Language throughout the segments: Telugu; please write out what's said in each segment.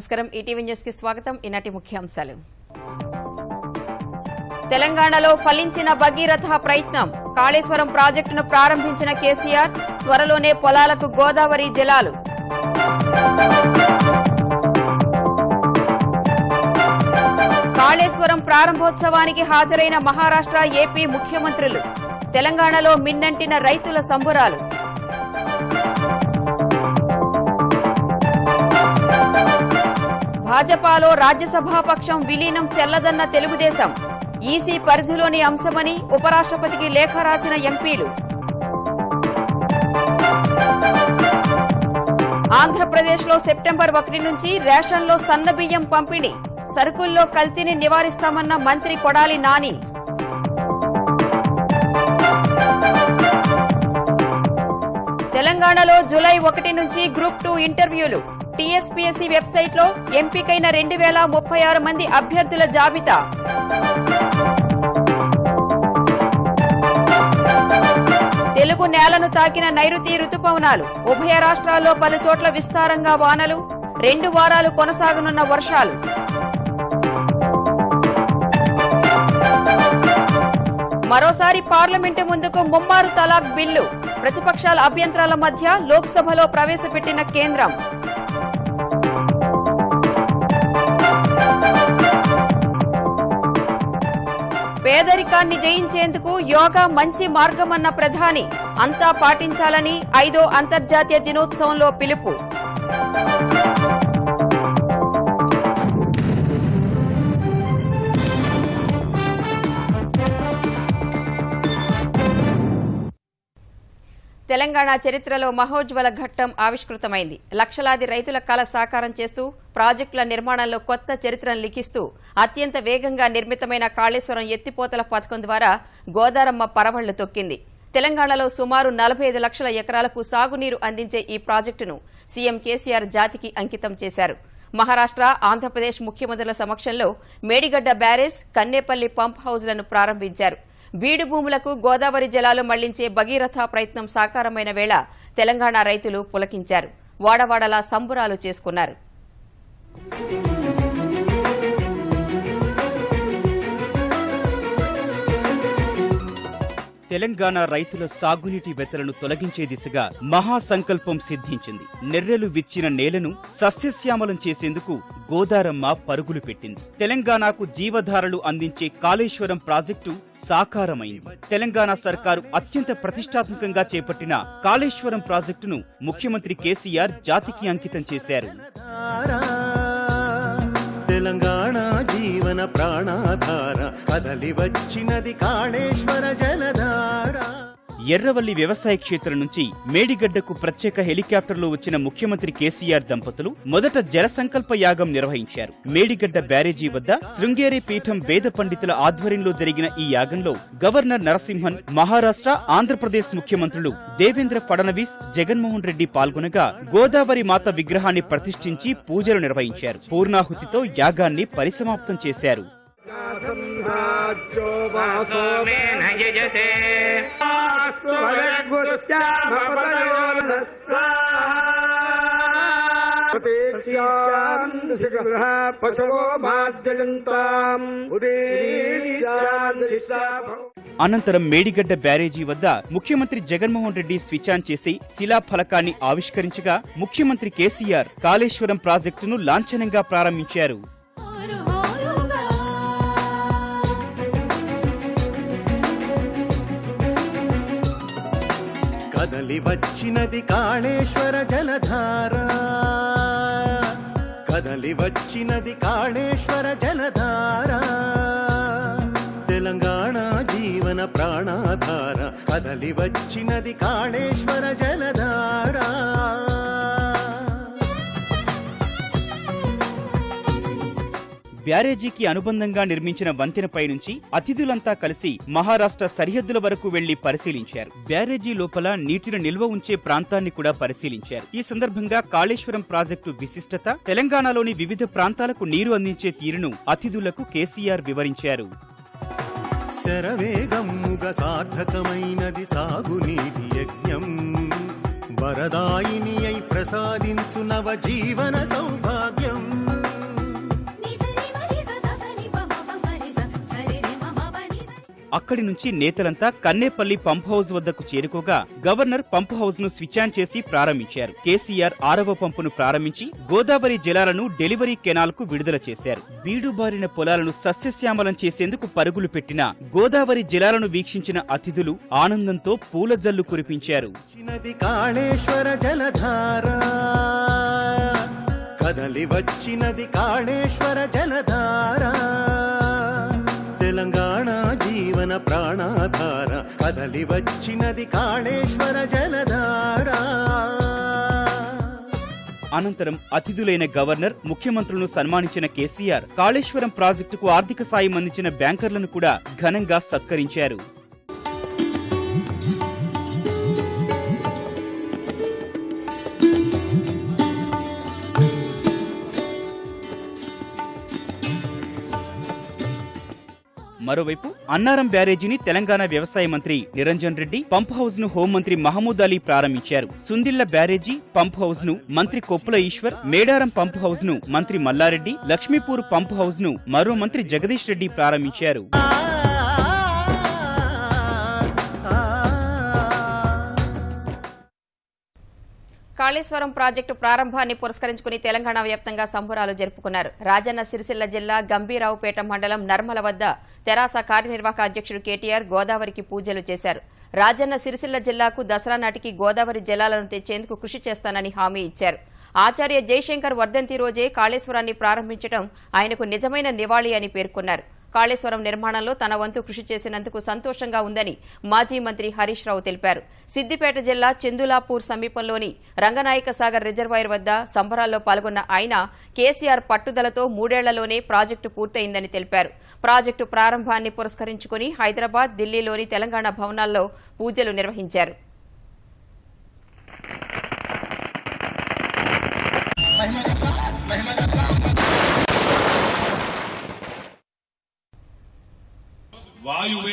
నమస్కారం. ఈటీవీ న్యూస్కి స్వాగతం. ఈనాటి ముఖ్యాంశాలు. తెలంగాణలో ఫలించిన భగీరథ ప్రయత్నం. కాళేశ్వరం ప్రాజెక్టును ప్రారంభించిన కేసీఆర్ త్వరలోనే పొలాలకు గోదావరి జలాలు. కాళేశ్వరం ప్రారంభోత్సవానికి హాజరైన మహారాష్ట్ర ఏపీ ముఖ్యమంత్రులు. తెలంగాణలో మిన్నంటిన రైతుల సంబురాలు. భాజపాలో రాజ్యసభాపక్షం విలీనం చెల్లదన్న తెలుగుదేశం. ఈసీ పరిధిలోని అంశమని ఉపరాష్ట్రపతికి లేఖ రాసిన ఎంపీలు. ఆంధ్రప్రదేశ్లో సెప్టెంబర్ ఒకటి నుంచి రేషన్లో సన్నబియ్యం పంపిణీ. సరుకుల్లో కల్తీని నివారిస్తామన్న మంత్రి కొడాలి నాని. తెలంగాణలో జులై ఒకటి నుంచి గ్రూప్ టూ ఇంటర్వ్యూలు. టీఎస్పీఎస్సీ వెబ్సైట్లో ఎంపికైన రెండు వేల ముప్పై ఆరు మంది అభ్యర్థుల జాబితా. తెలుగు నేలను తాకిన నైరుతి రుతుపవనాలు. ఉభయ రాష్ట్రాల్లో పలు చోట్ల విస్తారంగా వానలు రెండు వారాలు కొనసాగనున్న వర్షాలు. మరోసారి పార్లమెంటు ముందుకు ముమ్మారు తలాక్ బిల్లు. ప్రతిపక్షాల అభ్యంతరాల మధ్య లోక్సభలో ప్రవేశపెట్టిన కేంద్రం. పేదరికాన్ని జయించేందుకు యోగా మంచి మార్గమన్న ప్రధాని. అంతా పాటించాలని ఐదో అంతర్జాతీయ దినోత్సవంలో పిలుపు. తెలంగాణ చరిత్రలో మహోజ్వల ఘట్టం ఆవిష్కృతమైంది. లక్షలాది రైతుల కళ సాకారం చేస్తూ ప్రాజెక్టుల నిర్మాణంలో కొత్త చరిత్రను లిఖిస్తూ అత్యంత వేగంగా నిర్మితమైన కాళేశ్వరం ఎత్తిపోతల పథకం ద్వారా గోదారమ్మ పరవళ్ళు తొక్కింది. తెలంగాణలో సుమారు నలభై ఐదు లక్షల ఎకరాలకు సాగునీరు అందించే ఈ ప్రాజెక్టును సీఎం కేసీఆర్ జాతికి అంకితం చేశారు. మహారాష్ట్ర ఆంధ్రప్రదేశ్ ముఖ్యమంత్రుల సమక్షంలో మేడిగడ్డ బ్యారేజ్ కన్నేపల్లి పంప్ హౌజ్లను ప్రారంభించారు. బీడు భూములకు గోదావరి జలాలు మళ్ళించే భగీరథ ప్రయత్నం సాకారమైన వేళ తెలంగాణ రైతులు పులకించారు. వాడవాడలా సంబురాలు చేసుకున్నారు. తెలంగాణ రైతుల సాగునీటి వెతలను తొలగించే దిశగా మహాసంకల్పం సిద్ధించింది. నెర్రెలు విచ్చిన నేలను సస్యశ్యామలం చేసేందుకు గోదారమ్మ పరుగులు పెట్టింది. తెలంగాణకు జీవధారలు అందించే కాళేశ్వరం ప్రాజెక్టు సాకారమైంది. తెలంగాణ సర్కారు అత్యంత ప్రతిష్టాత్మకంగా చేపట్టిన కాళేశ్వరం ప్రాజెక్టును ముఖ్యమంత్రి కేసీఆర్ జాతికి అంకితం చేశారు. తెలంగాణ జీవన ప్రాణాధార కదలి వచ్చినది కాళేశ్వర జలధార. ఎర్రవల్లి వ్యవసాయ క్షేత్రం నుంచి మేడిగడ్డకు ప్రత్యేక హెలికాప్టర్లో వచ్చిన ముఖ్యమంత్రి కేసీఆర్ దంపతులు మొదట జల సంకల్ప యాగం నిర్వహించారు. మేడిగడ్డ బ్యారేజీ వద్ద శృంగేరి పీఠం వేద పండితుల ఆధ్వర్యంలో జరిగిన ఈ యాగంలో గవర్నర్ నరసింహన్ మహారాష్ట్ర ఆంధ్రప్రదేశ్ ముఖ్యమంత్రులు దేవేంద్ర ఫడణవీస్ జగన్మోహన్ రెడ్డి పాల్గొనగా గోదావరి మాత విగ్రహాన్ని ప్రతిష్ఠించి పూజలు నిర్వహించారు. పూర్ణాహుతితో యాగాన్ని పరిసమాప్తం చేశారు. सोमेन यजसे పశవో మాద్యంతాం అనంతరం మేడిగడ్డ బ్యారేజీ వద్ద ముఖ్యమంత్రి జగన్మోహన్ రెడ్డి స్విచ్ ఆన్ చేసి శిలా ఫలకాన్ని ఆవిష్కరించగా ముఖ్యమంత్రి కేసీఆర్ కాళేశ్వరం ప్రాజెక్టును లాంఛనంగా ప్రారంభించారు కదలి వచ్చినది కాళేశ్వర జలధార. కదలి వచ్చినది కాళేశ్వర జలధార. తెలంగాణ జీవన ప్రాణాధార. కదలి వచ్చినది కాళేశ్వర జలధార. బ్యారేజీకి అనుబంధంగా నిర్మించిన వంతెనపై నుంచి అతిథులంతా కలిసి మహారాష్ట్ర సరిహద్దుల వరకు వెళ్ళి పరిశీలించారు. బ్యారేజీ లోపల నీటిని నిల్వ ఉంచే ప్రాంతాన్ని కూడా పరిశీలించారు. ఈ సందర్భంగా కాళేశ్వరం ప్రాజెక్టు విశిష్టత తెలంగాణలోని వివిధ ప్రాంతాలకు నీరు అందించే తీరును అతిథులకు కేసీఆర్ వివరించారు. శరవేగముగ సార్థకమైనది సాగునీటి యజ్ఞం. వరదాయిని అయి ప్రసాదించు నవ జీవన సౌభాగ్యం. అక్కడి నుంచి నేతలంతా కన్నేపల్లి పంప్ హౌస్ వద్దకు చేరుకోగా గవర్నర్ పంప్ హౌస్ను స్విచ్ ఆన్ చేసి ప్రారంభించారు. కేసీఆర్ ఆరవ పంపును ప్రారంభించి గోదావరి జలాలను డెలివరీ కెనాల్కు విడుదల చేశారు. బీడుబారిన పొలాలను సస్యశ్యామలం చేసేందుకు పరుగులు పెట్టిన గోదావరి జలాలను వీక్షించిన అతిథులు ఆనందంతో పూల జల్లు కురిపించారు జలధార. కదలి వచ్చినది కాళేశ్వర జలధార. తెలంగాణ జీవన ప్రాణాధార కదలి వచ్చినది కాళేశ్వర జలధార. అనంతరం అతిథులైన గవర్నర్ ముఖ్యమంత్రులను సన్మానించిన కేసీఆర్ కాళేశ్వరం ప్రాజెక్టుకు ఆర్థిక సాయం అందించిన బ్యాంకర్లను కూడా ఘనంగా సత్కరించారు. మరోవైపు అన్నారం బ్యారేజీని తెలంగాణ వ్యవసాయ మంత్రి నిరంజన్ రెడ్డి పంప్ హౌస్ను హోంమంత్రి మహమూద్ అలీ ప్రారంభించారు. సుందిళ్ళ బ్యారేజీ పంప్ హౌస్ను మంత్రి కొప్పుల ఈశ్వర్ మేడారం పంప్ హౌస్ను మంత్రి మల్లారెడ్డి లక్ష్మీపూర్ పంప్ హౌస్ను మరో మంత్రి జగదీష్ రెడ్డి ప్రారంభించారు. కాళేశ్వరం ప్రాజెక్టు ప్రారంభాన్ని పురస్కరించుకుని తెలంగాణ వ్యాప్తంగా సంబురాలు జరుపుకున్నారు. రాజన్న సిరిసిల్ల జిల్లా గంభీరావుపేట మండలం నర్మల వద్ద తెరాస కార్యనిర్వాహక అధ్యక్షుడు కేటీఆర్ గోదావరికి పూజలు చేశారు. రాజన్న సిరిసిల్ల జిల్లాకు దసరా నాటికి గోదావరి జలాలను తెచ్చేందుకు కృషి చేస్తానని హామీ ఇచ్చారు. ఆచార్య జయశంకర్ వర్ధంతి రోజే కాళేశ్వరాన్ని ప్రారంభించడం ఆయనకు నిజమైన నివాళి అని పేర్కొన్నారు. కాళేశ్వరం నిర్మాణంలో తన వంతు కృషి చేసినందుకు సంతోషంగా ఉందని మాజీ మంత్రి హరీష్ రావు తెలిపారు. సిద్దిపేట జిల్లా చందులాపూర్ సమీపంలోని రంగనాయక సాగర్ రిజర్వాయర్ వద్ద సంబరాల్లో పాల్గొన్న ఆయన కేసీఆర్ పట్టుదలతో మూడేళ్ళలోనే ప్రాజెక్టు పూర్తయిందని తెలిపారు. ప్రాజెక్టు ప్రారంభాన్ని పురస్కరించుకుని హైదరాబాద్ ఢిల్లీలోని తెలంగాణ భవనాల్లో పూజలు నిర్వహించారు.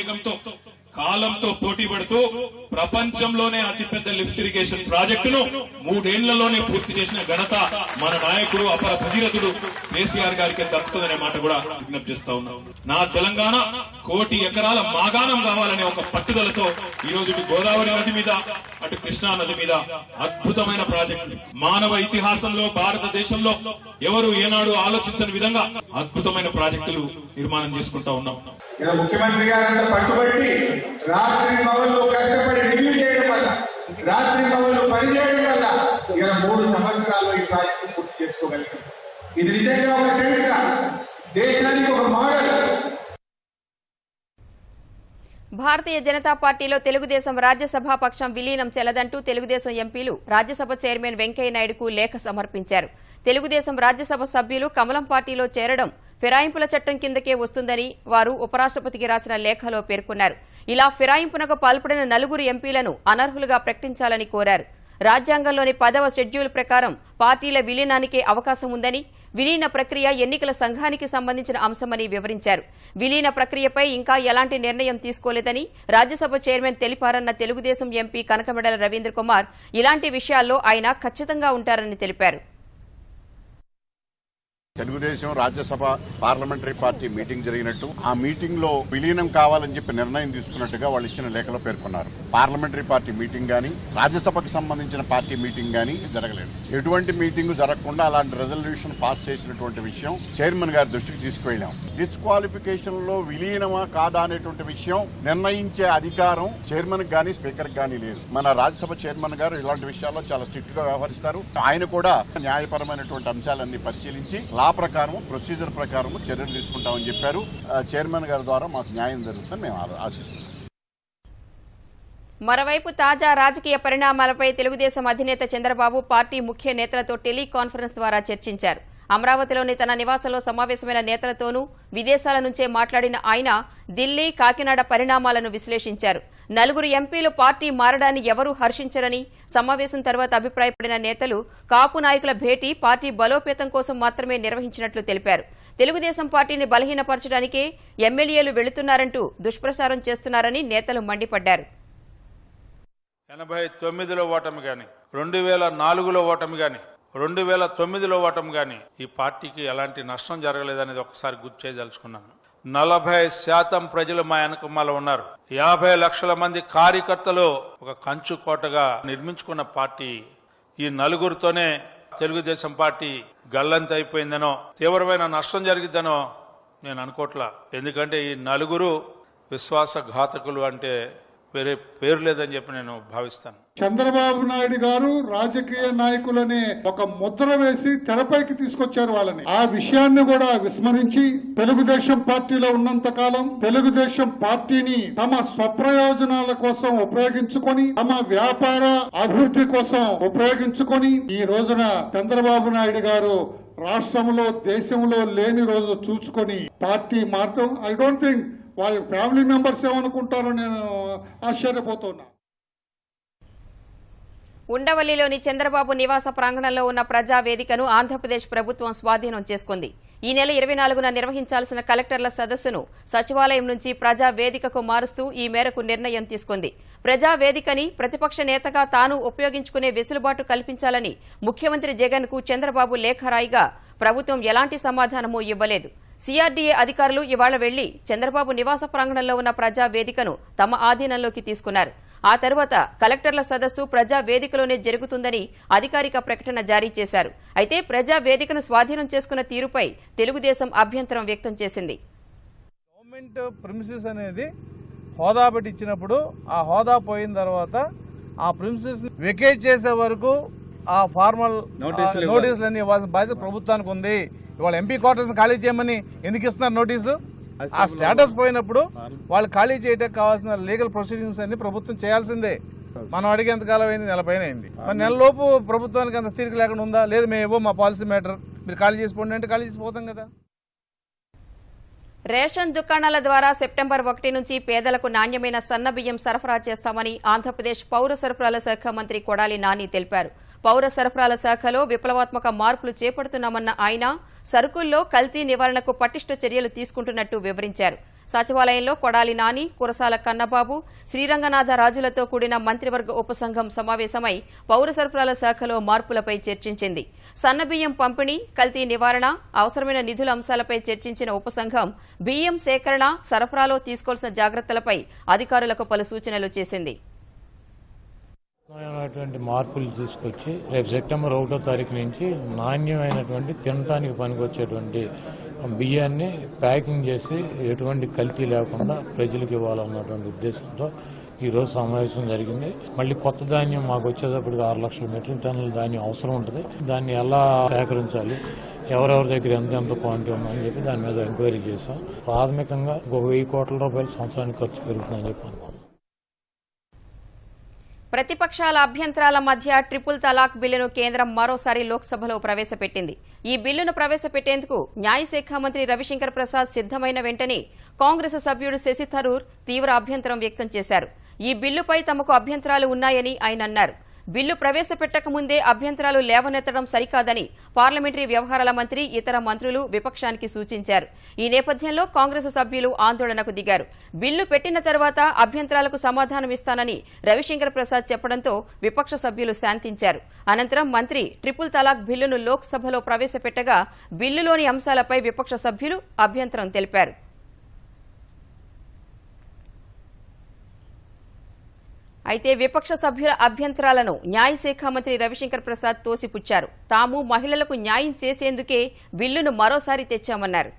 వేగంతో కాలంతో పోటీ పడుతూ ప్రపంచంలోనే అతిపెద్ద లిఫ్ట్ ఇరిగేషన్ ప్రాజెక్టును మూడేళ్ళలోనే పూర్తి చేసిన ఘనత మన నాయకుడు అపర భగీరథుడు కేసీఆర్ గారికి దక్కుతుందనే మాట కూడా విజ్ఞప్తి చేస్తా ఉన్నాం. నా తెలంగాణ కోటి ఎకరాల మాగాణం కావాలనే ఒక పట్టుదలతో ఈ రోజు గోదావరి నది మీద అటు కృష్ణా నది మీద అద్భుతమైన ప్రాజెక్టు. మానవ ఇతిహాసంలో భారతదేశంలో ఎవరు ఏనాడు ఆలోచించని విధంగా అద్భుతమైన ప్రాజెక్టులు నిర్మాణం చేసుకుంటా ఉన్నాం. ముఖ్యమంత్రి గారంతా పట్టుబట్టి రాత్రి కష్టపడి చేయడం వల్ల రాత్రి పనిచేయడం వల్ల ఇలా మూడు సంవత్సరాల్లో ఈ ప్రాజెక్టు పూర్తి చేసుకోగలిగింది ఇది నిజంగా ఒక చరిత్ర. దేశానికి ఒక మోడల్ భారతీయ జనతా పార్టీలో తెలుగుదేశం రాజ్యసభ పక్షం విలీనం చెల్లదంటూ తెలుగుదేశం ఎంపీలు రాజ్యసభ చైర్మన్ వెంకయ్య నాయుడుకు లేఖ సమర్పించారు. తెలుగుదేశం రాజ్యసభ సభ్యులు కమలం పార్టీలో చేరడం ఫిరాయింపుల చట్టం కిందకే వస్తుందని వారు ఉపరాష్ట్రపతికి రాసిన లేఖలో పేర్కొన్నారు. ఇలా ఫిరాయింపునకు పాల్పడిన నలుగురు ఎంపీలను అనర్హులుగా ప్రకటించాలని కోరారు. రాజ్యాంగంలోని పదవ షెడ్యూల్ ప్రకారం పార్టీల విలీనానికే అవకాశం ఉందని విలీన ప్రక్రియ ఎన్నికల సంఘానికి సంబంధించిన అంశమని వివరించారు. విలీన ప్రక్రియపై ఇంకా ఎలాంటి నిర్ణయం తీసుకోలేదని రాజ్యసభ చైర్మన్ తెలిపారన్న తెలుగుదేశం ఎంపీ కనకమెడల రవీంద్ర కుమార్ ఇలాంటి విషయాల్లో ఆయన ఖచ్చితంగా ఉంటారని తెలిపారు. Telugu Desam Rajya Sabha parliamentary party meeting జరిగినట్టు ఆ మీటింగ్లో విలీనం కావాలని చెప్పి నిర్ణయం తీసుకున్నట్టుగా వాళ్ళు ఇచ్చిన లేఖలో పేర్కొన్నారు. పార్లమెంటరీ పార్టీ మీటింగ్ గాని రాజ్యసభకు సంబంధించిన పార్టీ మీటింగ్ గాని జరగలేదు. ఎటువంటి మీటింగ్ జరగకుండా అలాంటి రెజల్యూషన్ పాస్ చేసినటువంటి విషయం చైర్మన్ గారి దృష్టికి తీసుకువెళ్ళాం. డిస్క్వాలిఫికేషన్లో విలీనమా కాదా అనేటువంటి విషయం నిర్ణయించే అధికారం చైర్మన్ గాని స్పీకర్ గాని లేదు. మన రాజ్యసభ చైర్మన్ గారు ఇలాంటి విషయాల్లో చాలా స్ట్రిక్ట్గా వ్యవహరిస్తారు. ఆయన కూడా న్యాయపరమైనటువంటి అంశాలన్నీ పరిశీలించి ఆ ప్రకారము ప్రొసీజర్ ప్రకారము చర్యలు తీసుకుంటామని చెప్పారు. చైర్మన్ గారి ద్వారా మాకు న్యాయం జరుగుతుందని మేము ఆశిస్తున్నాం. మరోవైపు తాజా రాజకీయ పరిణామాలపై తెలుగుదేశం అధినేత చంద్రబాబు పార్టీ ముఖ్య నేతలతో టెలికాన్ఫరెన్స్ ద్వారా చర్చించారు. అమరావతిలోని తన నివాసంలో సమావేశమైన నేతలతోనూ విదేశాల నుంచే మాట్లాడిన ఆయన ఢిల్లీ కాకినాడ పరిణామాలను విశ్లేషించారు. నలుగురు ఎంపీలు పార్టీ మారడాన్ని ఎవరూ హర్షించరని సమావేశం తర్వాత అభిప్రాయపడిన నేతలు కాపు నాయకుల భేటీ పార్టీ బలోపేతం కోసం మాత్రమే నిర్వహించినట్లు తెలిపారు. తెలుగుదేశం పార్టీని బలహీనపరచడానికే ఎమ్మెల్యేలు వెళుతున్నారంటూ దుష్ప్రచారం చేస్తున్నారని నేతలు మండిపడ్డారు. ఎనభై తొమ్మిదిలో ఓటమి గాని రెండు వేల నాలుగులో ఓటమి గాని రెండు వేల తొమ్మిదిలో ఓటమి కానీ ఈ పార్టీకి ఎలాంటి నష్టం జరగలేదనేది ఒకసారి గుర్తు చేయదలుచుకున్నాను. నలభై శాతం ప్రజలు మా వెనకమాల ఉన్నారు. యాభై లక్షల మంది కార్యకర్తలు ఒక కంచు కోటగా నిర్మించుకున్న పార్టీ ఈ నలుగురితోనే తెలుగుదేశం పార్టీ గల్లంత అయిపోయిందనో తీవ్రమైన నష్టం జరిగిద్దనో నేను అనుకోట్లా. ఎందుకంటే ఈ నలుగురు విశ్వాసఘాతకులు అంటే వేరే పేరు లేదని చెప్పి నేను భావిస్తాను. చంద్రబాబు నాయుడు గారు రాజకీయ నాయకులనే ఒక ముద్ర వేసి తెరపైకి తీసుకొచ్చారు వాళ్ళని. ఆ విషయాన్ని కూడా విస్మరించి తెలుగుదేశం పార్టీలో ఉన్నంత కాలం తెలుగుదేశం పార్టీని తమ స్వప్రయోజనాల కోసం ఉపయోగించుకొని తమ వ్యాపార అభివృద్ధి కోసం ఉపయోగించుకొని ఈ రోజున చంద్రబాబు నాయుడు గారు రాష్ట్రంలో దేశంలో లేని రోజు చూసుకొని పార్టీ మార్గం ఐ డోంట్ థింక్ వాళ్ళ ఫ్యామిలీ మెంబర్స్ ఏమనుకుంటారో నేను ఆశ్చర్యపోతున్నా. ఉండవల్లిలోని చంద్రబాబు నివాస ప్రాంగణంలో ఉన్న ప్రజా వేదికను ఆంధ్రప్రదేశ్ ప్రభుత్వం స్వాధీనం చేసుకుంది. ఈ నెల ఇరవై నాలుగున నిర్వహించాల్సిన కలెక్టర్ల సదస్సును సచివాలయం నుంచి ప్రజా వేదికకు మారుస్తూ ఈ మేరకు నిర్ణయం తీసుకుంది. ప్రజా వేదికని ప్రతిపక్ష నేతగా తాను ఉపయోగించుకునే వెసులుబాటు కల్పించాలని ముఖ్యమంత్రి జగన్కు చంద్రబాబు లేఖ రాయిగా ప్రభుత్వం ఎలాంటి సమాధానమూ ఇవ్వలేదు. సీఆర్డీఏ అధికారులు ఇవాళ వెళ్ళి చంద్రబాబు నివాస ప్రాంగణంలో ఉన్న ప్రజా వేదికను తమ ఆధీనంలోకి తీసుకున్నారు. ఆ తర్వాత కలెక్టర్ల సదస్సు ప్రజా వేదికలోనే జరుగుతుందని అధికారిక ప్రకటన జారీ చేశారు. అయితే ప్రజా వేదికను స్వాధీనం చేసుకున్న తీరుపై తెలుగుదేశం అభ్యంతరం వ్యక్తం చేసింది. గవర్నమెంట్ ప్రిమిసెస్ అనేది హోదా పెట్టి ఇచ్చినప్పుడు ఆ హోదా పోయిన తర్వాత ఆ ప్రిమిసెస్ వెకేట్ చేసే వరకు ఆ ఫార్మల్ నోటీసులు అన్ని ఇవ్వాల్సిన బాధ్యత ప్రభుత్వానికి ఉంది. ఇవాళ ఎంపీ క్వార్టర్స్ ఖాళీ చేయమని ఎందుకు ఇస్తున్నారు నోటీసు ఆ స్టేటస్ పోయినప్పుడు వాళ్ళు ఖాళీ చేయడానికి కావాల్సిన లీగల్ ప్రొసీడింగ్స్ అన్ని ప్రభుత్వం చేయాల్సిందే. మనం అడిగేంత కాలం అయింది నెల పైన అయింది. మరి నెల లోపు ప్రభుత్వానికి అంత తీరిక లేకుండా ఉందా? లేదు మేము ఏవో మా పాలసీ మ్యాటర్ మీరు ఖాళీ చేసిపోండి అంటే ఖాళీ చేసిపోతాం కదా. రేషన్ దుకాణాల ద్వారా సెప్టెంబర్ ఒకటి నుంచి పేదలకు నాణ్యమైన సన్నబియ్యం సరఫరా చేస్తామని ఆంధ్రప్రదేశ్ పౌర సరఫరాల శాఖ మంత్రి కొడాలి నాని తెలిపారు. పౌర సరఫరాల శాఖలో విప్లవాత్మక మార్పులు చేపడుతున్నామన్న ఆయన సరుకుల్లో కల్తీ నివారణకు పటిష్ట చర్యలు తీసుకుంటున్నట్టు వివరించారు. సచివాలయంలో కొడాలి నాని కురసాల కన్నబాబు శ్రీరంగనాథ రాజులతో కూడిన మంత్రివర్గ ఉపసంఘం సమావేశమై పౌర సరఫరాల శాఖలో మార్పులపై చర్చించింది. సన్నబియ్యం పంపిణీ కల్తీ నివారణ అవసరమైన నిధుల అంశాలపై చర్చించిన ఉపసంఘం బియ్యం సేకరణ సరఫరాలో తీసుకోవాల్సిన జాగ్రత్తలపై అధికారులకు పలు సూచనలు చేసింది. అయినటువంటి మార్పులు తీసుకొచ్చి రేపు సెప్టెంబర్ ఒకటో తారీఖు నుంచి నాణ్యమైనటువంటి తినడానికి పనికొచ్చేటువంటి బియ్యాన్ని ప్యాకింగ్ చేసి ఎటువంటి కల్తీ లేకుండా ప్రజలకు ఇవ్వాలన్నటువంటి ఉద్దేశంతో ఈరోజు సమావేశం జరిగింది. మళ్ళీ కొత్త ధాన్యం మాకు వచ్చేటప్పటికి ఆరు లక్షల మెట్రిక్ టన్నుల ధాన్యం అవసరం ఉంటుంది. దాన్ని ఎలా సేకరించాలి? ఎవరెవరి దగ్గర ఎంత ఎంత క్వాంటిటీ ఉందని చెప్పి దాని మీద ఎంక్వైరీ చేశాం. ప్రాథమికంగా ఒక వెయ్యి కోట్ల రూపాయలు సంవత్సరానికి ఖర్చు పెరుగుతుందని చెప్పి అనుకున్నాం ప్రతిపక్షాల అభ్యంతరాల మధ్య ట్రిపుల్ తలాక్ బిల్లును కేంద్రం మరోసారి లోక్సభలో ప్రవేశపెట్టింది. ఈ బిల్లును ప్రవేశపెట్టేందుకు న్యాయశాఖ మంత్రి రవిశంకర్ ప్రసాద్ సిద్దమైన వెంటనే కాంగ్రెస్ సభ్యుడు శశి థరూర్ తీవ్ర అభ్యంతరం వ్యక్తం చేశారు. ఈ బిల్లుపై తమకు అభ్యంతరాలు ఉన్నాయని ఆయన అన్నారు. బిల్లు ప్రవేశపెట్టక ముందే అభ్యంతరాలు లేవనెత్తడం సరికాదని పార్లమెంటరీ వ్యవహారాల మంత్రి ఇతర మంత్రులు విపక్షానికి సూచించారు. ఈ నేపథ్యంలో కాంగ్రెస్ సభ్యులు ఆందోళనకు దిగారు. బిల్లు పెట్టిన తర్వాత అభ్యంతరాలకు సమాధానమిస్తానని రవిశంకర్ ప్రసాద్ చెప్పడంతో విపక్ష సభ్యులు శాంతించారు. అనంతరం మంత్రి ట్రిపుల్ తలాక్ బిల్లును లోక్సభలో ప్రవేశపెట్టగా బిల్లులోని అంశాలపై విపక్ష సభ్యులు అభ్యంతరం తెలిపారు. అయితే విపక్ష సభ్యుల అభ్యంతరాలను న్యాయశాఖ మంత్రి రవిశంకర్ ప్రసాద్ తోసిపుచ్చారు తాము మహిళలకు న్యాయం చేసేందుకే బిల్లును మరోసారి తెచ్చామన్నారు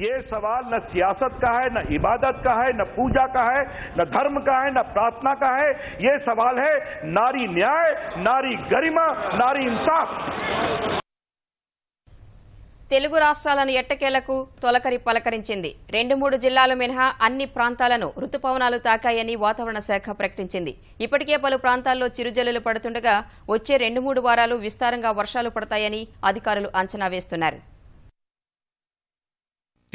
ये सवाल न सियासत का है न इबादत का है न पूजा का है न धर्म का है न प्रार्थना का है ये सवाल है नारी न्याय नारी गरिमा नारी इंसाफ తెలుగు రాష్ట్రాలను ఎట్టకేలకు తొలకరి పలకరించింది. రెండు మూడు జిల్లాలు మినహా అన్ని ప్రాంతాలను రుతుపవనాలు తాకాయని వాతావరణ శాఖ ప్రకటించింది. ఇప్పటికే పలు ప్రాంతాల్లో చిరుజల్లులు పడుతుండగా వచ్చే రెండు మూడు వారాలు విస్తారంగా వర్షాలు పడతాయని అధికారులు అంచనా వేస్తున్నారు.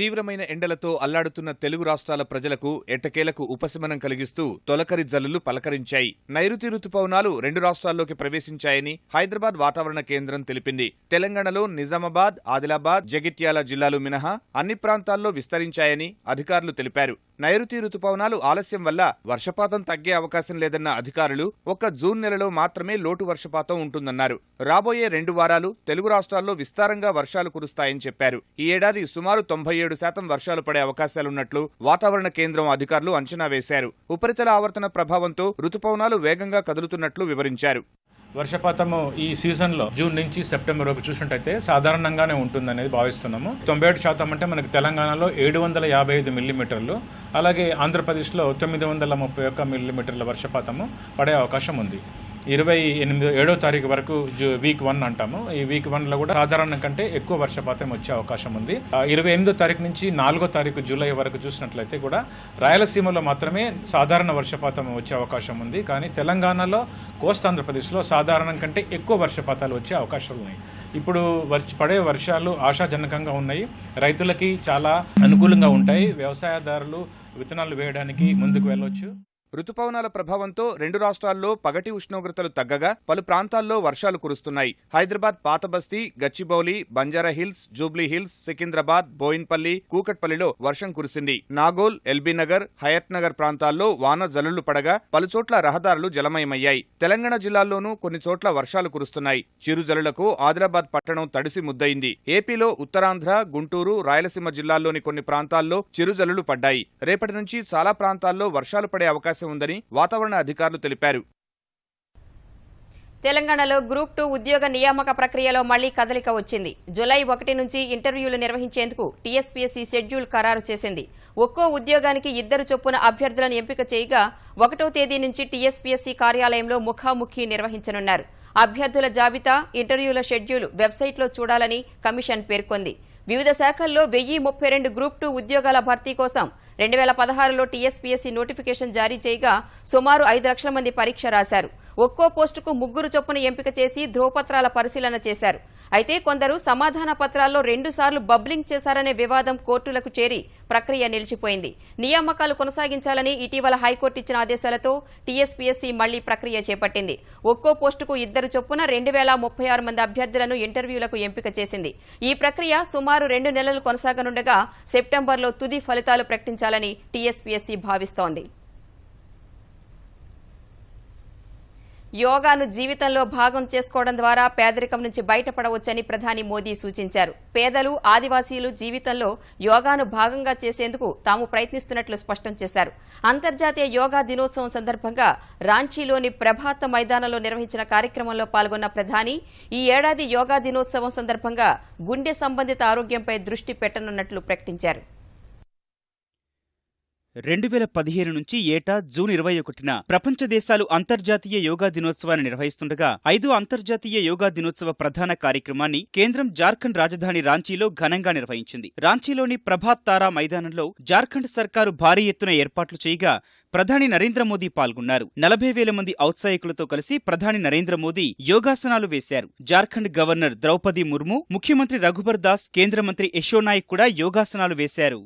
తీవ్రమైన ఎండలతో అల్లాడుతున్న తెలుగు రాష్ట్రాల ప్రజలకు ఎట్టకేలకు ఉపశమనం కలిగిస్తూ తొలకరి జల్లులు పలకరించాయి. నైరుతి రుతుపవనాలు రెండు రాష్ట్రాల్లోకి ప్రవేశించాయని హైదరాబాద్ వాతావరణ కేంద్రం తెలిపింది. తెలంగాణలో నిజామాబాద్ ఆదిలాబాద్ జగిత్యాల జిల్లాలు మినహా అన్ని ప్రాంతాల్లో విస్తరించాయని అధికారులు తెలిపారు. నైరుతి రుతుపవనాలు ఆలస్యం వల్ల వర్షపాతం తగ్గే అవకాశం లేదన్న అధికారులు ఒక్క జూన్ నెలలో మాత్రమే లోటు వర్షపాతం ఉంటుందన్నారు. రాబోయే రెండు వారాలు తెలుగు రాష్ట్రాల్లో విస్తారంగా వర్షాలు కురుస్తాయని చెప్పారు. ఈ ఏడాది సుమారు తొంభై ఏడు శాతం వర్షాలు పడే అవకాశాలున్నట్లు వాతావరణ కేంద్రం అధికారులు అంచనా వేశారు. ఉపరితల ఆవర్తన ప్రభావంతో రుతుపవనాలు వేగంగా కదులుతున్నట్లు వివరించారు. వర్షపాతము ఈ సీజన్లో జూన్ నుంచి సెప్టెంబర్ వరకు చూసినట్టయితే సాధారణంగానే ఉంటుందనేది భావిస్తున్నాము. తొంభై ఏడు శాతం అంటే మనకి తెలంగాణలో ఏడు వందల యాభై ఐదు మిల్లీమీటర్లు అలాగే ఆంధ్రప్రదేశ్లో తొమ్మిది వందల ముప్పై ఒక్క మిల్లీమీటర్ల వర్షపాతము పడే అవకాశం ఉంది. ఇరవై ఎనిమిదో ఏడో తారీఖు వరకు వీక్ వన్ అంటాము. ఈ వీక్ వన్లో కూడా సాధారణం కంటే ఎక్కువ వర్షపాతం వచ్చే అవకాశం ఉంది. ఇరవై ఎనిమిదో తారీఖు నుంచి నాలుగో తారీఖు జూలై వరకు చూసినట్లయితే కూడా రాయలసీమలో మాత్రమే సాధారణ వర్షపాతం వచ్చే అవకాశం ఉంది. కానీ తెలంగాణలో కోస్తాంధ్రప్రదేశ్లో సాధారణం కంటే ఎక్కువ వర్షపాతాలు వచ్చే అవకాశాలు ఉన్నాయి. ఇప్పుడు వర్ష పడే వర్షాలు ఆశాజనకంగా ఉన్నాయి. రైతులకి చాలా అనుకూలంగా ఉంటాయి. వ్యవసాయదారులు విత్తనాలు వేయడానికి ముందుకు వెళ్ళొచ్చు. రుతుపవనాల ప్రభావంతో రెండు రాష్ట్రాల్లో పగటి ఉష్ణోగ్రతలు తగ్గగా పలు ప్రాంతాల్లో వర్షాలు కురుస్తున్నాయి. Hyderabad Patabasti Gachibowli Banjara Hills Jubilee Hills Secunderabad Bowenpally కూకట్పల్లిలో వర్షం కురిసింది. నాగోల్ ఎల్బీనగర్ హయత్నగర్ హయత్ నగర్ ప్రాంతాల్లో వాన జల్లులు పడగా పలుచోట్ల రహదారులు జలమయమయ్యాయి. తెలంగాణ జిల్లాల్లోనూ కొన్ని చోట్ల వర్షాలు కురుస్తున్నాయి. చిరుజల్లులకు ఆదిలాబాద్ పట్టణం తడిసి ముద్దయింది. ఏపీలో ఉత్తరాంధ్ర గుంటూరు రాయలసీమ జిల్లాల్లోని కొన్ని ప్రాంతాల్లో చిరుజల్లులు పడ్డాయి. రేపటి నుంచి చాలా ప్రాంతాల్లో వర్షాలు పడే అవకాశం ఉందని వాతావరణ అధికారులు తెలిపారు. తెలంగాణలో గ్రూప్ టూ ఉద్యోగ నియామక ప్రక్రియలో మళ్ళీ కదలిక వచ్చింది. జులై ఒకటి నుంచి ఇంటర్వ్యూలు నిర్వహించేందుకు టీఎస్పీఎస్సీ షెడ్యూల్ ఖరారు చేసింది. ఒక్కో ఉద్యోగానికి ఇద్దరు చొప్పున అభ్యర్థులను ఎంపిక చేయగా ఒకటో తేదీ నుంచి టీఎస్పీఎస్సీ కార్యాలయంలో ముఖాముఖి నిర్వహించనున్నారు. అభ్యర్థుల జాబితా ఇంటర్వ్యూల షెడ్యూల్ వెబ్సైట్లో చూడాలని కమిషన్ పేర్కొంది. వివిధ శాఖల్లో వెయ్యి ముప్పై రెండు గ్రూప్ టూ ఉద్యోగాల భర్తీ కోసం రెండు వేల పదహారులో టీఎస్పీఎస్సీ నోటిఫికేషన్ జారీ చేయగా సుమారు ఐదు లక్షల మంది పరీక్ష రాశారు. ఒక్కో పోస్టుకు ముగ్గురు చొప్పున ఎంపిక చేసి ధ్రువపత్రాల పరిశీలన చేశారు. అయితే కొందరు సమాధాన పత్రాల్లో రెండుసార్లు బబ్లింగ్ చేశారనే వివాదం కోర్టులకు చేరి ప్రక్రియ నిలిచిపోయింది. నియామకాలు కొనసాగించాలని ఇటీవల హైకోర్టు ఇచ్చిన ఆదేశాలతో టీఎస్పీఎస్సీ మళ్ళీ ప్రక్రియ చేపట్టింది. ఒక్కో పోస్టుకు ఇద్దరు చొప్పున రెండు వేల ముప్పై ఆరు మంది అభ్యర్థులను ఇంటర్వ్యూలకు ఎంపిక చేసింది. ఈ ప్రక్రియ సుమారు రెండు నెలలు కొనసాగనుండగా సెప్టెంబర్లో తుది ఫలితాలు ప్రకటించాలని టీఎస్పీఎస్సీ భావిస్తోంది. యోగాను జీవితంలో భాగం చేసుకోవడం ద్వారా పేదరికం నుంచి బయటపడవచ్చని ప్రధాని మోదీ సూచించారు. పేదలు ఆదివాసీలు జీవితంలో యోగాను భాగంగా చేసేందుకు తాము ప్రయత్నిస్తున్నట్లు స్పష్టం చేశారు. అంతర్జాతీయ యోగా దినోత్సవం సందర్భంగా రాంచీలోని ప్రభాత మైదానంలో నిర్వహించిన కార్యక్రమంలో పాల్గొన్న ప్రధాని ఈ ఏడాది యోగా దినోత్సవం సందర్భంగా గుండె సంబంధిత ఆరోగ్యంపై దృష్టి పెట్టనున్నట్లు ప్రకటించారు. రెండు వేల పదిహేను నుంచి ఏటా జూన్ ఇరవై ఒకటిన ప్రపంచ దేశాలు అంతర్జాతీయ యోగా దినోత్సవాన్ని నిర్వహిస్తుండగా ఐదు అంతర్జాతీయ యోగా దినోత్సవ ప్రధాన కార్యక్రమాన్ని కేంద్రం జార్ఖండ్ రాజధాని రాంచీలో ఘనంగా నిర్వహించింది. రాంచీలోని ప్రభాత్ తారా మైదానంలో జార్ఖండ్ సర్కారు భారీ ఎత్తున ఏర్పాట్లు చేయగా ప్రధాని నరేంద్ర మోదీ పాల్గొన్నారు. నలభై వేల మంది ఔత్సాహికులతో కలిసి ప్రధాని నరేంద్ర మోదీ యోగాసనాలు వేశారు. జార్ఖండ్ గవర్నర్ ద్రౌపది ముర్ము ముఖ్యమంత్రి రఘుబర్ దాస్ కేంద్ర మంత్రి యశోనాయక్ కూడా యోగాసనాలు వేశారు.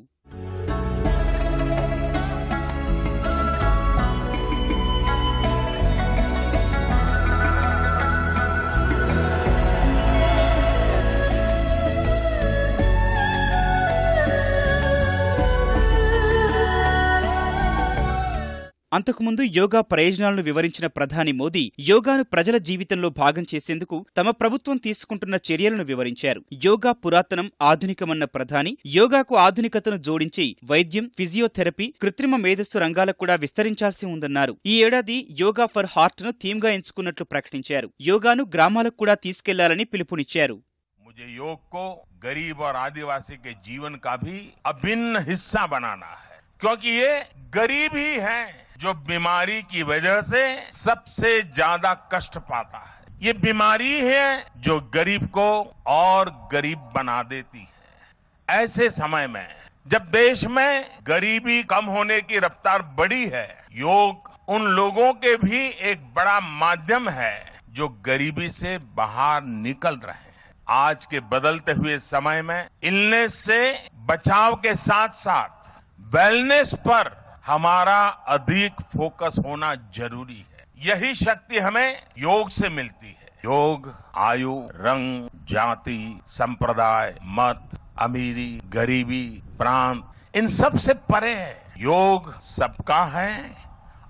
అంతకుముందు యోగా ప్రయోజనాలను వివరించిన ప్రధాని మోదీ యోగాను ప్రజల జీవితంలో భాగం చేసేందుకు తమ ప్రభుత్వం తీసుకుంటున్న చర్యలను వివరించారు యోగా పురాతనం ఆధునికమన్న ప్రధాని యోగాకు ఆధునికతను జోడించి వైద్యం ఫిజియోథెరపీ కృత్రిమ మేధస్సు రంగాలకు కూడా విస్తరించాల్సి ఉందన్నారు ఈ ఏడాది యోగా ఫర్ హార్ట్ ను థీమ్ గా ఎంచుకున్నట్లు ప్రకటించారు యోగాను గ్రామాలకు కూడా తీసుకెళ్లాలని పిలుపునిచ్చారు मुझे योग को गरीब और आदिवासी के जीवन का भी अभिन्न हिस्सा बनाना है क्योंकि ये गरीब ही है जो बीमारी की वजह से सबसे ज़्यादा कष्ट पाता है। ये बीमारी है जो गरीब को और गरीब बना देती है। ऐसे समय में जब देश में गरीबी कम होने की रफ्तार बढ़ी है, योग उन लोगों के भी एक बड़ा माध्यम है जो गरीबी से बाहर निकल रहे हैं। आज के बदलते हुए समय में इलनेस से बचाव के साथ साथ वेलनेस पर हमारा अधिक फोकस होना जरूरी है यही शक्ति हमें योग से मिलती है योग आयु रंग जाति संप्रदाय मत अमीरी गरीबी प्रांत इन सब से परे है योग सबका है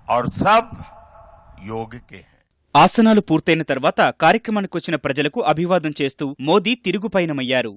और सब योग के हैं ఆసనాలు పూర్తయిన తర్వాత కార్యక్రమానికి వచ్చిన ప్రజలకు అభివాదం చేస్తూ మోదీ తిరుగు పయనమయ్యారు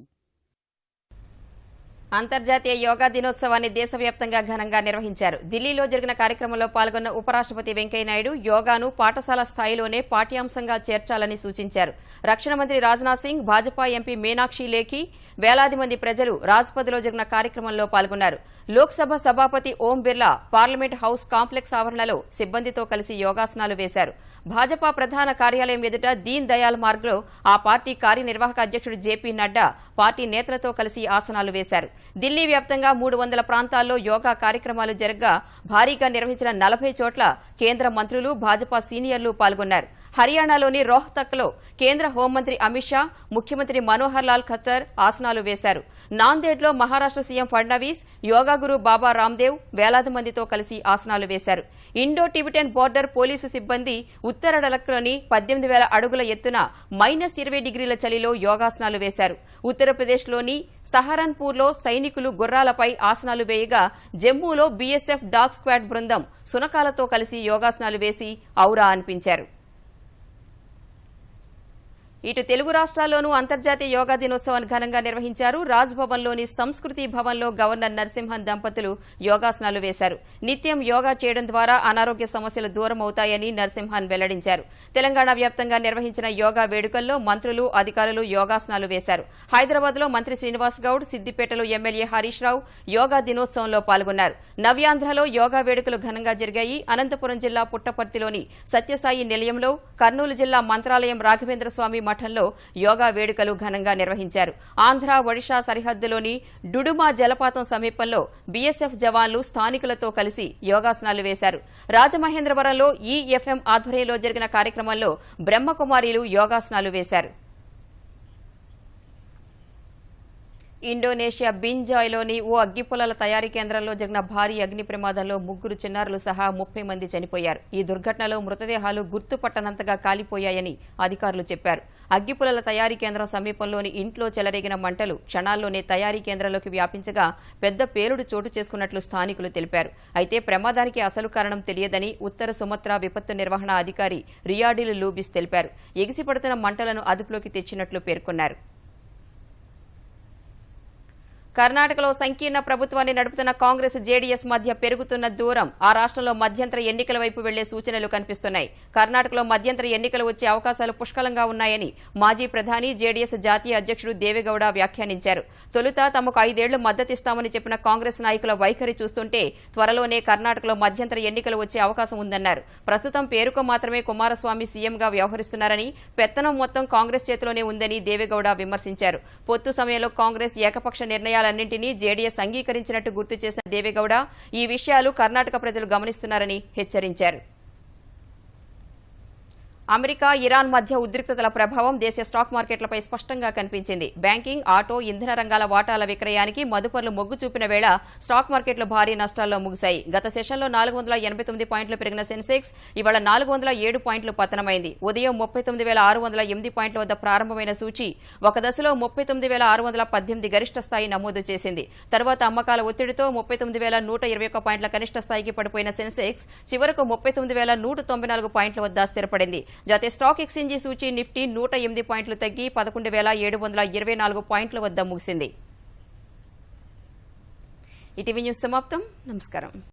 అంతర్జాతీయ యోగా దినోత్సవాన్ని దేశవ్యాప్తంగా ఘనంగా నిర్వహించారు. ఢిల్లీలో జరిగిన కార్యక్రమంలో పాల్గొన్న ఉపరాష్ట్రపతి వెంకయ్యనాయుడు యోగాను పాఠశాల స్థాయిలోనే పాఠ్యాంశంగా చేర్చాలని సూచించారు. రక్షణ మంత్రి రాజ్నాథ్ సింగ్ భాజపా ఎంపీ మీనాక్షి లేఖి వేలాది మంది ప్రజలు రాజ్పథ్లో జరిగిన కార్యక్రమంలో పాల్గొన్నారు. లోక్సభ సభాపతి Om Birla parliament house complex ఆవరణలో సిబ్బందితో కలిసి యోగాసనాలు వేశారు. భాజపా ప్రధాన కార్యాలయం ఎదుట దీన్ దయాల్ మార్గ్లో ఆ పార్టీ కార్యనిర్వాహక అధ్యక్షుడు జేపీ నడ్డా పార్టీ నేతలతో కలిసి ఆసనాలు వేశారు. ఢిల్లీ వ్యాప్తంగా మూడు వందల ప్రాంతాల్లో యోగా కార్యక్రమాలు జరగ్గా భారీగా నిర్వహించిన నలభై చోట్ల కేంద్ర మంత్రులు భాజపా సీనియర్లు పాల్గొన్నారు. హర్యానాలోని రోహ్తక్లో కేంద్ర హోంమంత్రి అమిత్ షా ముఖ్యమంత్రి మనోహర్ లాల్ ఖత్తర్ ఆసనాలు వేశారు. నాందేడ్లో మహారాష్ట్ర సీఎం ఫడ్నవీస్ యోగా గురు బాబా రామ్దేవ్ వేలాది మందితో కలిసి ఆసనాలు వేశారు. ఇండో టిబిటన్ బోర్డర్ పోలీసు సిబ్బంది ఉత్తర డలక్లోని పద్దెనిమిది వేల అడుగుల ఎత్తున మైనస్ ఇరవై డిగ్రీల చలిలో యోగాసనాలు వేశారు. ఉత్తరప్రదేశ్లోని సహరన్పూర్లో సైనికులు గుర్రాలపై ఆసనాలు వేయగా జమ్మూలో బీఎస్ఎఫ్ డాగ్ స్క్వాడ్ బృందం సునకాలతో కలిసి యోగాసనాలు వేసి ఔరా అనిపించారు. ఇటు తెలుగు రాష్ట్రాల్లోనూ అంతర్జాతీయ యోగా దినోత్సవాన్ని ఘనంగా నిర్వహించారు. రాజ్భవన్లోని సంస్కృతి భవన్లో గవర్నర్ నరసింహన్ దంపతులు యోగాసనాలు వేశారు. నిత్యం యోగా చేయడం ద్వారా అనారోగ్య సమస్యలు దూరం అవుతాయని నరసింహన్ వెల్లడించారు. తెలంగాణ వ్యాప్తంగా నిర్వహించిన యోగా వేడుకల్లో మంత్రులు అధికారులు యోగాసనాలు వేశారు. హైదరాబాద్లో మంత్రి శ్రీనివాస్ గౌడ్ సిద్దిపేటలో ఎమ్మెల్యే హరీష్ రావు యోగా దినోత్సవంలో పాల్గొన్నారు. నవ్యాంధ్రలో యోగా వేడుకలు ఘనంగా జరిగాయి. అనంతపురం జిల్లా పుట్టపర్తిలోని సత్యసాయి నిలయంలో కర్నూలు జిల్లా మంత్రాలయం రాఘవేంద్ర స్వామి మఠంలో యోగా వేడుకలు ఘనంగా నిర్వహించారు. ఆంధ్ర ఒడిషా సరిహద్దులోని డుడుమా జలపాతం సమీపంలో బీఎస్ఎఫ్ జవాన్లు స్థానికులతో కలిసి యోగాసనాలు వేశారు. రాజమహేంద్రవరంలో ఈఎఫ్ఎం ఆధ్వర్యంలో జరిగిన కార్యక్రమంలో బ్రహ్మకుమారీలు యోగాసనాలు వేశారు. ఇండోనేషియా బింజాయ్లోని ఓ అగ్గిపుల్లల తయారీ కేంద్రంలో జరిగిన భారీ అగ్ని ప్రమాదంలో ముగ్గురు చిన్నారులు సహా ముప్పై మంది చనిపోయారు. ఈ దుర్ఘటనలో మృతదేహాలు గుర్తుపట్టనంతగా కాలిపోయాయని అధికారులు చెప్పారు. అగ్గిపుల్లల తయారీ కేంద్రం సమీపంలోని ఇంట్లో చెలరేగిన మంటలు క్షణాల్లోనే తయారీ కేంద్రంలోకి వ్యాపించగా పెద్ద పేలుడు చోటు చేసుకున్నట్లు స్థానికులు తెలిపారు. అయితే ప్రమాదానికి అసలు కారణం తెలియదని ఉత్తర సుమత్రా విపత్తు నిర్వహణ అధికారి రియాడిలు లూబిస్ తెలిపారు. ఎగిసిపడుతున్న మంటలను అదుపులోకి తెచ్చినట్లు పేర్కొన్నారు. కర్ణాటకలో సంకీర్ణ ప్రభుత్వాన్ని నడుపుతున్న కాంగ్రెస్ జేడీఎస్ మధ్య పెరుగుతున్న దూరం. ఆ రాష్ట్రంలో మధ్యంతర ఎన్నికల వైపు వెళ్ళే సూచనలు కనిపిస్తున్నాయి. కర్ణాటకలో మధ్యంతర ఎన్నికలు వచ్చే అవకాశాలు పుష్కలంగా ఉన్నాయని మాజీ ప్రధాని జేడీఎస్ జాతీయ అధ్యక్షుడు దేవేగౌడ వ్యాఖ్యానించారు. తొలుత తమకు ఐదేళ్ళు మద్దతిస్తామని చెప్పిన కాంగ్రెస్ నాయకుల వైఖరి చూస్తుంటే త్వరలోనే కర్ణాటకలో మధ్యంతర ఎన్నికలు వచ్చే అవకాశం ఉందన్నారు. ప్రస్తుతం పేరుకు మాత్రమే కుమారస్వామి సీఎంగా వ్యవహరిస్తున్నారని పెత్తనం మొత్తం కాంగ్రెస్ చేతిలోనే ఉందని దేవేగౌడ విమర్శించారు. పొత్తు సమయంలో కాంగ్రెస్ ఏకపక్ష నిర్ణయాలన్నింటినీ జేడీఎస్ అంగీకరించినట్టు గుర్తు చేసిన దేవేగౌడ ఈ విషయాలు కర్ణాటక ప్రజలు గమనిస్తున్నారని హెచ్చరించారు. అమెరికా ఇరాన్ మధ్య ఉద్రిక్తతల ప్రభావం దేశ స్టాక్ మార్కెట్లపై స్పష్టంగా కనిపించింది. బ్యాంకింగ్ ఆటో ఇంధన రంగాల వాటాల విక్రయానికి మదుపర్లు మొగ్గు చూపిన వేళ స్టాక్ మార్కెట్లు భారీ నష్టాల్లో ముగిశాయి. గత సెషన్లో నాలుగు వందల ఎనభై తొమ్మిది పాయింట్లు పెరిగిన సెన్సెక్స్ ఇవాళ నాలుగు వందల ఏడు పాయింట్లు పతనమైంది. ఉదయం ముప్పై తొమ్మిది వేల ఆరు వందల ఎనిమిది పాయింట్ల వద్ద ప్రారంభమైన సూచి ఒక దశలో ముప్పై తొమ్మిది వేల ఆరు వందల పద్దెనిమిది గరిష్ట స్థాయి నమోదు చేసింది. తర్వాత అమ్మకాల ఒత్తిడితో ముప్పై తొమ్మిది వేల నూట ఇరవై ఒక్క పాయింట్ల కనిష్ట స్థాయికి పడిపోయిన సెన్సెక్స్ చివరకు ముప్పై తొమ్మిది వేల నూట తొంభై నాలుగు పాయింట్ల వద్ద స్థిరపడింది. జాతీయ స్టాక్ ఎక్స్చేంజీ సూచి నిఫ్టీ నూట ఎనిమిది పాయింట్లు తగ్గి పదకొండు వేల ఏడు వందల ఇరవై నాలుగు పాయింట్ల వద్ద ముగిసింది. ఇటీవీ న్యూస్ సమాప్తం. నమస్కారం.